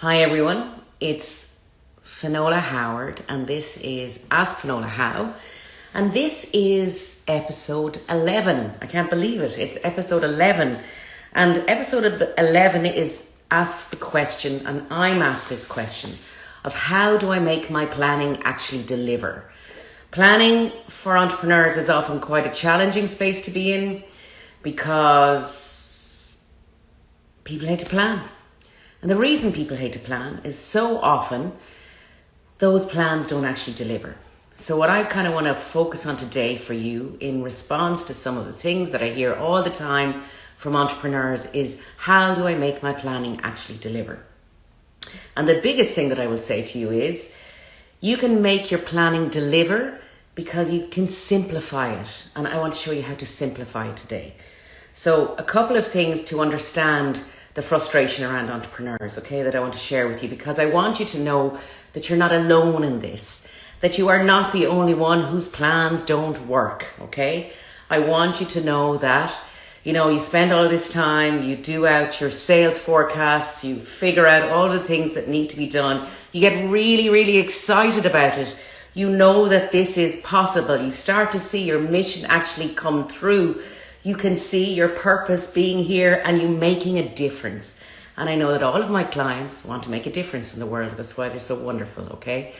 Hi everyone, it's Finola Howard and this is Ask Finola How and this is episode 11. I can't believe it. It's episode 11 and episode 11 is asks the question and I'm asked this question of how do I make my planning actually deliver? Planning for entrepreneurs is often quite a challenging space to be in because people hate to plan and the reason people hate to plan is so often those plans don't actually deliver. So, what I kind of want to focus on today for you in response to some of the things that I hear all the time from entrepreneurs is how do I make my planning actually deliver? And the biggest thing that I will say to you is you can make your planning deliver because you can simplify it. And I want to show you how to simplify today. So, a couple of things to understand the frustration around entrepreneurs, okay, that I want to share with you because I want you to know that you're not alone in this, that you are not the only one whose plans don't work, okay? I want you to know that, you know, you spend all this time, you do out your sales forecasts, you figure out all the things that need to be done, you get really, really excited about it. You know that this is possible. You start to see your mission actually come through you can see your purpose being here and you making a difference. And I know that all of my clients want to make a difference in the world. That's why they're so wonderful, okay?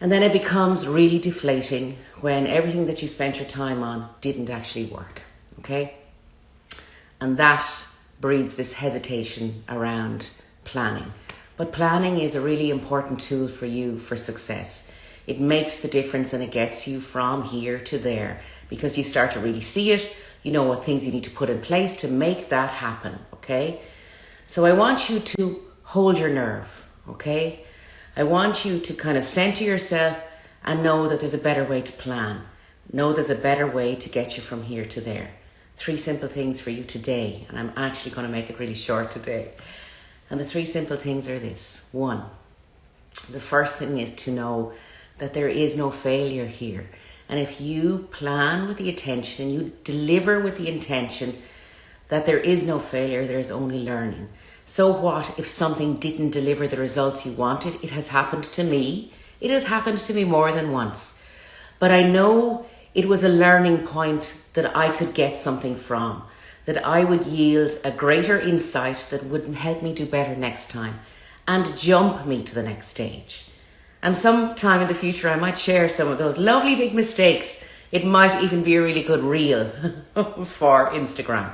And then it becomes really deflating when everything that you spent your time on didn't actually work, okay? And that breeds this hesitation around planning. But planning is a really important tool for you for success. It makes the difference and it gets you from here to there because you start to really see it. You know what things you need to put in place to make that happen, okay? So I want you to hold your nerve, okay? I want you to kind of center yourself and know that there's a better way to plan. Know there's a better way to get you from here to there. Three simple things for you today, and I'm actually going to make it really short today. And the three simple things are this. One, the first thing is to know that there is no failure here. And if you plan with the attention and you deliver with the intention that there is no failure, there is only learning. So what if something didn't deliver the results you wanted? It has happened to me. It has happened to me more than once. But I know it was a learning point that I could get something from, that I would yield a greater insight that would help me do better next time and jump me to the next stage. And sometime in the future, I might share some of those lovely big mistakes. It might even be a really good reel for Instagram.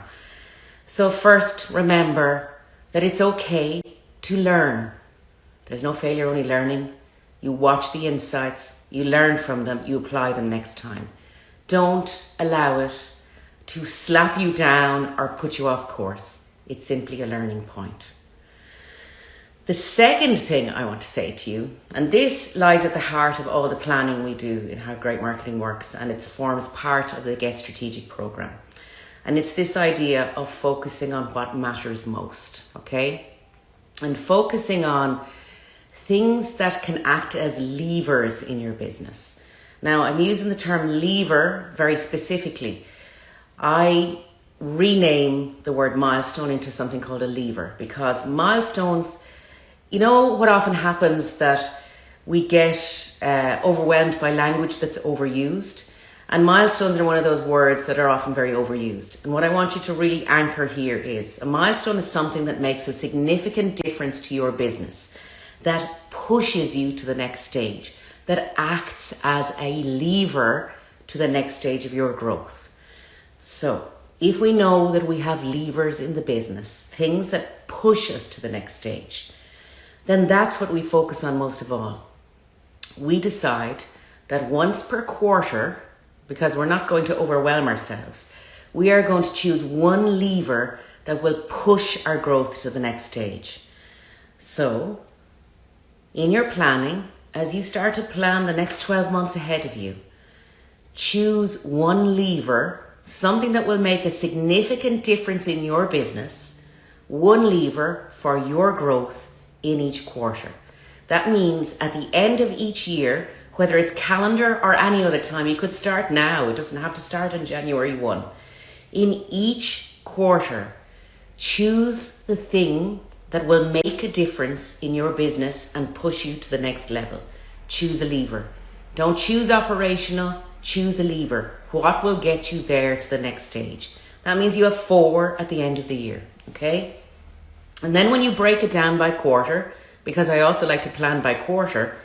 So, first, remember that it's okay to learn. There's no failure, only learning. You watch the insights, you learn from them, you apply them next time. Don't allow it to slap you down or put you off course. It's simply a learning point. The second thing I want to say to you, and this lies at the heart of all the planning we do in how great marketing works, and it forms part of the Guest Strategic program. And it's this idea of focusing on what matters most, okay? And focusing on things that can act as levers in your business. Now, I'm using the term lever very specifically. I rename the word milestone into something called a lever because milestones you know what often happens that we get uh, overwhelmed by language that's overused. And milestones are one of those words that are often very overused. And what I want you to really anchor here is a milestone is something that makes a significant difference to your business, that pushes you to the next stage, that acts as a lever to the next stage of your growth. So, if we know that we have levers in the business, things that push us to the next stage, then that's what we focus on most of all. We decide that once per quarter, because we're not going to overwhelm ourselves, we are going to choose one lever that will push our growth to the next stage. So, in your planning, as you start to plan the next 12 months ahead of you, choose one lever, something that will make a significant difference in your business, one lever for your growth in each quarter. That means at the end of each year, whether it's calendar or any other time, you could start now. It doesn't have to start on January 1. In each quarter, choose the thing that will make a difference in your business and push you to the next level. Choose a lever. Don't choose operational, choose a lever. What will get you there to the next stage? That means you have four at the end of the year, okay? And then when you break it down by quarter, because I also like to plan by quarter,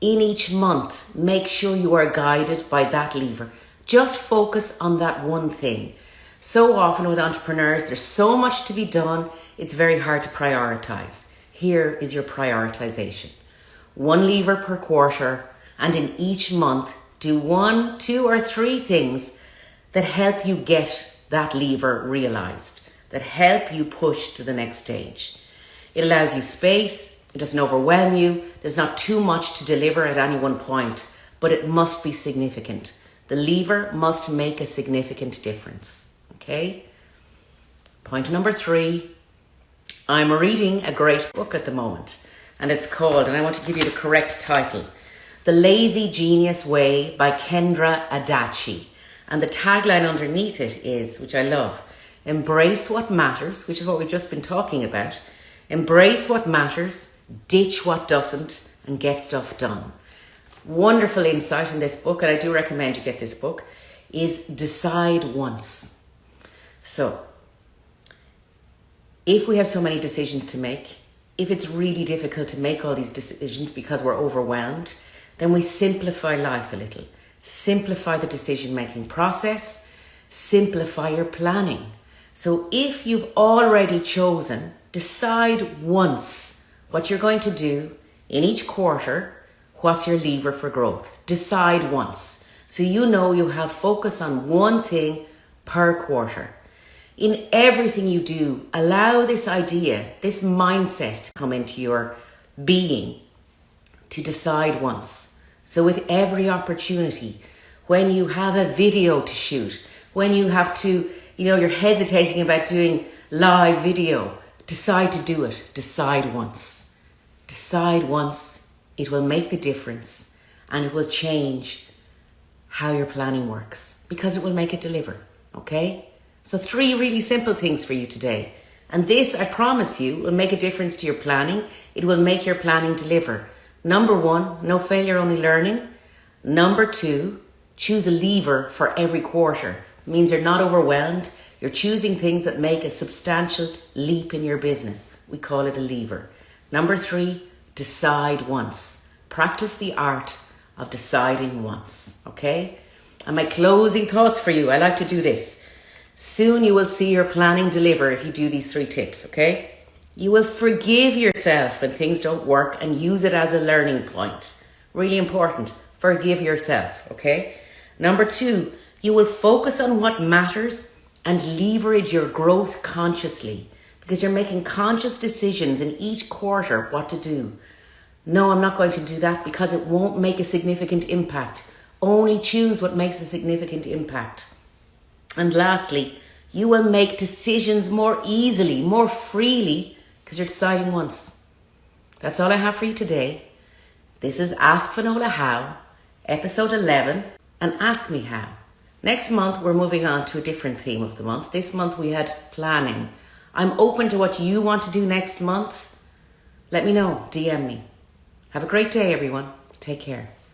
in each month, make sure you are guided by that lever. Just focus on that one thing. So often with entrepreneurs, there's so much to be done, it's very hard to prioritize. Here is your prioritization. One lever per quarter, and in each month, do one, two, or three things that help you get that lever realized, that help you push to the next stage. It allows you space, it doesn't overwhelm you, there's not too much to deliver at any one point, but it must be significant. The lever must make a significant difference. Okay? Point number three I'm reading a great book at the moment, and it's called, and I want to give you the correct title The Lazy Genius Way by Kendra Adachi. And the tagline underneath it is, which I love, embrace what matters, which is what we've just been talking about. Embrace what matters, ditch what doesn't, and get stuff done. Wonderful insight in this book, and I do recommend you get this book, is decide once. So, if we have so many decisions to make, if it's really difficult to make all these decisions because we're overwhelmed, then we simplify life a little. Simplify the decision making process, simplify your planning. So if you've already chosen, decide once what you're going to do in each quarter, what's your lever for growth. Decide once. So you know you have focus on one thing per quarter in everything you do, allow this idea, this mindset to come into your being to decide once. So, with every opportunity, when you have a video to shoot, when you have to, you know, you're hesitating about doing live video, decide to do it. Decide once. Decide once. It will make the difference and it will change how your planning works because it will make it deliver. Okay? So three really simple things for you today. And this, I promise you, will make a difference to your planning. It will make your planning deliver. Number one, no failure, only learning. Number two, choose a lever for every quarter. Means you're not overwhelmed. You're choosing things that make a substantial leap in your business. We call it a lever. Number three, decide once. Practice the art of deciding once. Okay? And my closing thoughts for you, I like to do this. Soon you will see your planning deliver if you do these three tips, okay? You will forgive yourself when things don't work and use it as a learning point. Really important. Forgive yourself, okay? Number two, you will focus on what matters and leverage your growth consciously because you're making conscious decisions in each quarter what to do. No, I'm not going to do that because it won't make a significant impact. Only choose what makes a significant impact. And lastly, you will make decisions more easily, more freely, because you're deciding once. That's all I have for you today. This is Ask Finola How, episode 11, and Ask Me How. Next month, we're moving on to a different theme of the month. This month, we had planning. I'm open to what you want to do next month. Let me know, DM me. Have a great day, everyone. Take care.